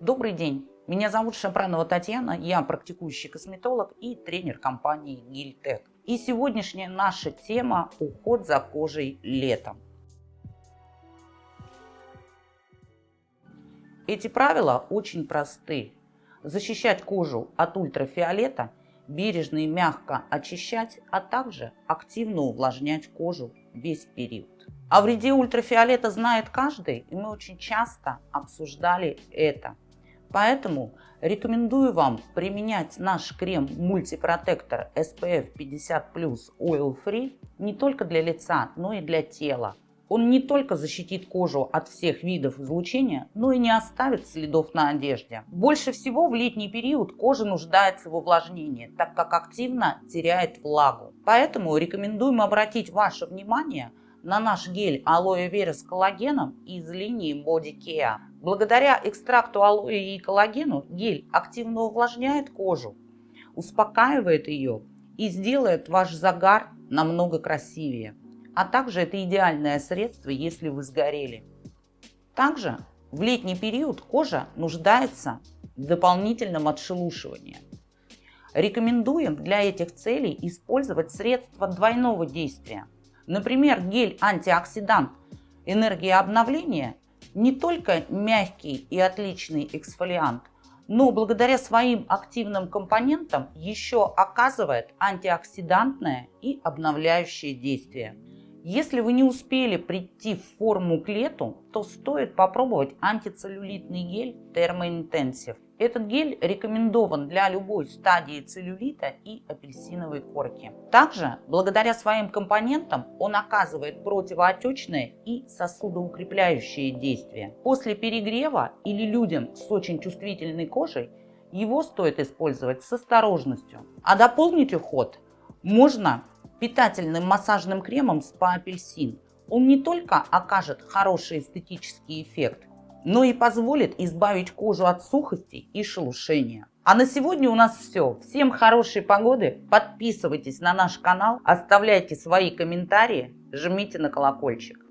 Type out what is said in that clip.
Добрый день, меня зовут Шапранова Татьяна, я практикующий косметолог и тренер компании Гильтек. И сегодняшняя наша тема – уход за кожей летом. Эти правила очень просты. Защищать кожу от ультрафиолета, бережно и мягко очищать, а также активно увлажнять кожу весь период. О вреде ультрафиолета знает каждый, и мы очень часто обсуждали это. Поэтому рекомендую вам применять наш крем мультипротектор SPF 50 Oil Free не только для лица, но и для тела. Он не только защитит кожу от всех видов излучения, но и не оставит следов на одежде. Больше всего в летний период кожа нуждается в увлажнении, так как активно теряет влагу. Поэтому рекомендуем обратить ваше внимание на наш гель алоэ вера с коллагеном из линии Body Care. Благодаря экстракту алоэ и коллагену гель активно увлажняет кожу, успокаивает ее и сделает ваш загар намного красивее. А также это идеальное средство, если вы сгорели. Также в летний период кожа нуждается в дополнительном отшелушивании. Рекомендуем для этих целей использовать средства двойного действия – Например, гель-антиоксидант энергия обновления не только мягкий и отличный эксфолиант, но благодаря своим активным компонентам еще оказывает антиоксидантное и обновляющее действие. Если вы не успели прийти в форму к лету, то стоит попробовать антицеллюлитный гель Thermointensive. Этот гель рекомендован для любой стадии целлюлита и апельсиновой корки. Также, благодаря своим компонентам, он оказывает противоотечное и сосудоукрепляющее действие. После перегрева или людям с очень чувствительной кожей его стоит использовать с осторожностью. А дополнить уход можно питательным массажным кремом спа апельсин. Он не только окажет хороший эстетический эффект, но и позволит избавить кожу от сухости и шелушения. А на сегодня у нас все. Всем хорошей погоды, подписывайтесь на наш канал, оставляйте свои комментарии, жмите на колокольчик.